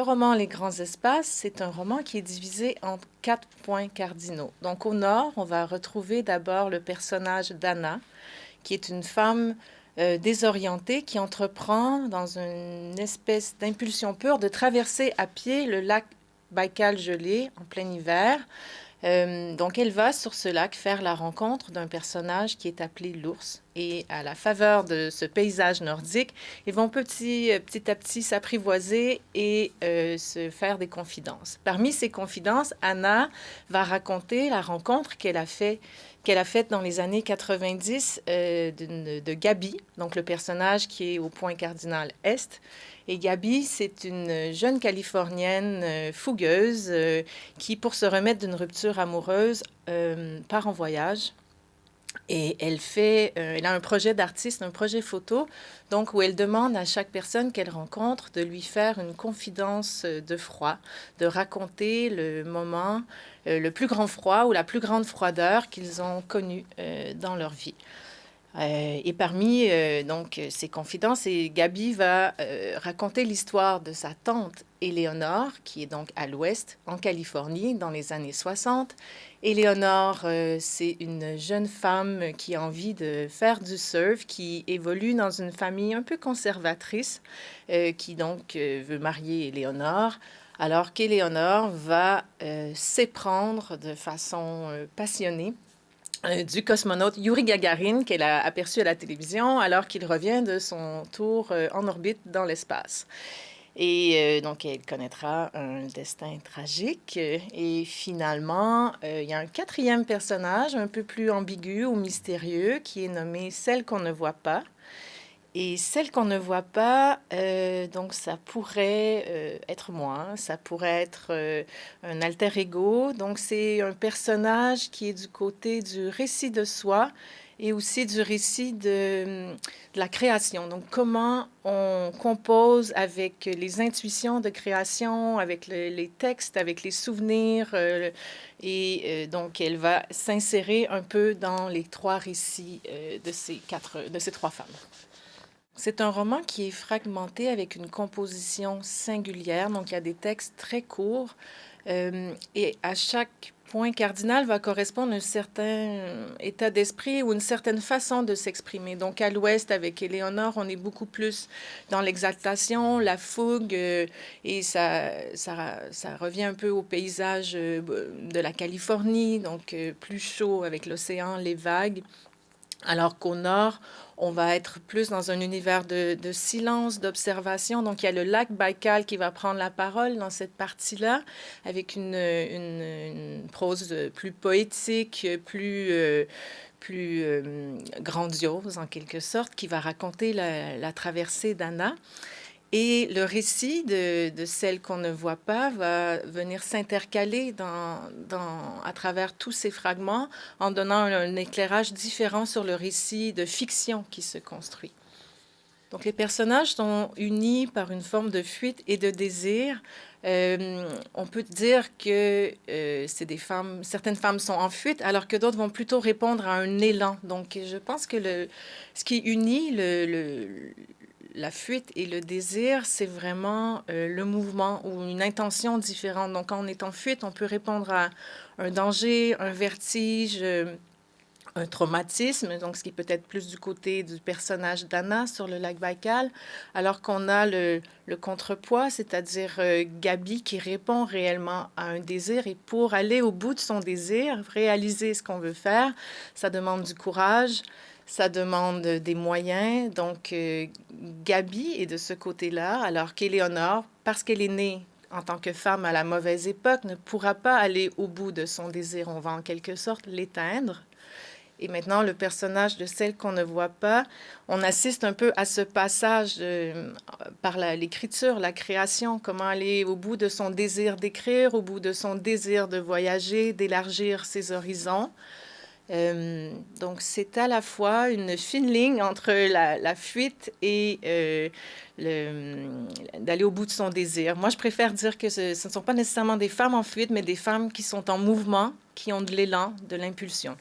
roman Les grands espaces, c'est un roman qui est divisé en quatre points cardinaux. Donc au nord, on va retrouver d'abord le personnage d'Anna, qui est une femme euh, désorientée qui entreprend dans une espèce d'impulsion pure de traverser à pied le lac Baïkal gelé en plein hiver euh, donc, elle va sur ce lac faire la rencontre d'un personnage qui est appelé l'ours. Et à la faveur de ce paysage nordique, ils vont petit, euh, petit à petit s'apprivoiser et euh, se faire des confidences. Parmi ces confidences, Anna va raconter la rencontre qu'elle a fait qu'elle a faite dans les années 90 de, de Gabi, donc le personnage qui est au point cardinal Est, et Gabi, c'est une jeune Californienne euh, fougueuse euh, qui, pour se remettre d'une rupture amoureuse, euh, part en voyage. Et elle fait, elle a un projet d'artiste, un projet photo, donc où elle demande à chaque personne qu'elle rencontre de lui faire une confidence de froid, de raconter le moment, le plus grand froid ou la plus grande froideur qu'ils ont connu dans leur vie. Euh, et parmi euh, donc ces confidences, et Gabi va euh, raconter l'histoire de sa tante Éléonore, qui est donc à l'ouest, en Californie, dans les années 60. Éléonore, c'est une jeune femme qui a envie de faire du surf, qui évolue dans une famille un peu conservatrice, qui donc veut marier Éléonore, alors qu'Éléonore va s'éprendre de façon passionnée du cosmonaute Yuri Gagarin qu'elle a aperçu à la télévision alors qu'il revient de son tour euh, en orbite dans l'espace. Et euh, donc, elle connaîtra un destin tragique. Et finalement, il y a un quatrième personnage un peu plus ambigu ou mystérieux qui est nommé Celle qu'on ne voit pas. Et celle qu'on ne voit pas, euh, donc ça pourrait euh, être moi, hein. ça pourrait être euh, un alter ego. Donc c'est un personnage qui est du côté du récit de soi et aussi du récit de, la création. Donc comment on compose avec les intuitions de création, avec les textes, avec les souvenirs. et donc elle va s'insérer un peu dans les trois récits de ces quatre, de ces trois femmes. C'est un roman qui est fragmenté avec une composition singulière, donc il y a des textes très courts euh, et à chaque point cardinal va correspondre un certain état d'esprit ou une certaine façon de s'exprimer. Donc à l'ouest, avec Éléonore, on est beaucoup plus dans l'exaltation, la fougue, euh, et ça, ça, ça, revient un peu au paysage euh, de la Californie, donc plus chaud avec l'océan, les vagues. Alors qu'au nord, on va être plus dans un univers de, silence, d'observation. Donc, il y a le lac Baïkal qui va prendre la parole dans cette partie-là, avec une, prose plus poétique, plus, euh, plus euh, grandiose en quelque sorte, qui va raconter la traversée d'Anna. Et le récit de, celle qu'on ne voit pas va venir s'intercaler à travers tous ces fragments en donnant un, éclairage différent sur le récit de fiction qui se construit. Donc les personnages sont unis par une forme de fuite et de désir. Euh, on peut dire que euh, c'est des femmes, certaines femmes sont en fuite, alors que d'autres vont plutôt répondre à un élan. Donc je pense que ce qui unit le la fuite et le désir, c'est vraiment euh, le mouvement ou une intention différente. Donc, quand on est en fuite, on peut répondre à un danger, un vertige, euh, un traumatisme, donc ce qui peut être plus du côté du personnage d'Anna sur le lac Baïkal, alors qu'on a le, contrepoids, c'est-à-dire euh, Gabi qui répond réellement à un désir et pour aller au bout de son désir, réaliser ce qu'on veut faire, ça demande du courage, ça demande des moyens. Donc, euh, Gabi est de ce côté-là, alors qu'Éléonore, parce qu'elle est née en tant que femme à la mauvaise époque, ne pourra pas aller au bout de son désir. On va en quelque sorte l'éteindre. Et maintenant, le personnage de celle qu'on ne voit pas, on assiste un peu à ce passage par l'écriture, la, création, comment aller au bout de son désir d'écrire, au bout de son désir de voyager, d'élargir ses horizons. Euh, donc, c'est à la fois une fine ligne entre la, fuite et euh, d'aller au bout de son désir. Moi, je préfère dire que ce, ce, ne sont pas nécessairement des femmes en fuite, mais des femmes qui sont en mouvement, qui ont de l'élan, de l'impulsion.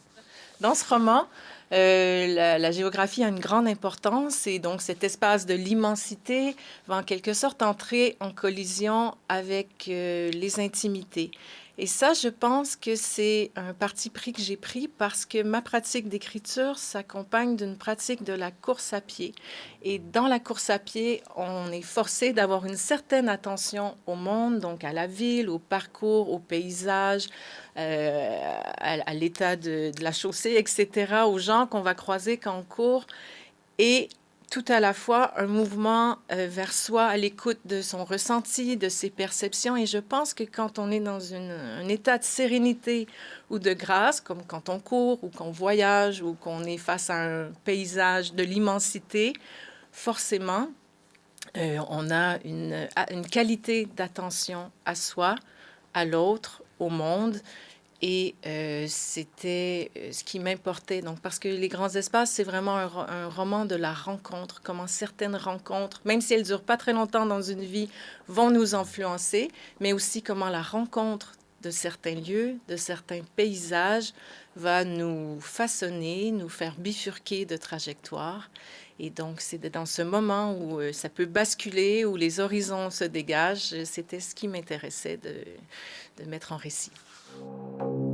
Dans ce roman, Euh, la, géographie a une grande importance et donc cet espace de l'immensité va en quelque sorte entrer en collision avec euh, les intimités. Et ça, je pense que c'est un parti pris que j'ai pris parce que ma pratique d'écriture s'accompagne d'une pratique de la course à pied. Et dans la course à pied, on est forcé d'avoir une certaine attention au monde, donc à la ville, au parcours, au paysage, euh, à, l'état de, de, la chaussée, etc., aux gens qu'on va croiser quand on court. Et tout à la fois un mouvement euh, vers soi, à l'écoute de son ressenti, de ses perceptions. Et je pense que quand on est dans un état de sérénité ou de grâce, comme quand on court ou qu'on voyage ou qu'on est face à un paysage de l'immensité, forcément, euh, on a une, une qualité d'attention à soi, à l'autre, au monde, et euh, c'était euh, ce qui m'importait. Donc, parce que Les Grands Espaces, c'est vraiment un, roman de la rencontre, comment certaines rencontres, même si elles durent pas très longtemps dans une vie, vont nous influencer, mais aussi comment la rencontre de certains lieux, de certains paysages, va nous façonner, nous faire bifurquer de trajectoire. Et donc, c'est dans ce moment où euh, ça peut basculer, où les horizons se dégagent, c'était ce qui m'intéressait de, de mettre en récit. you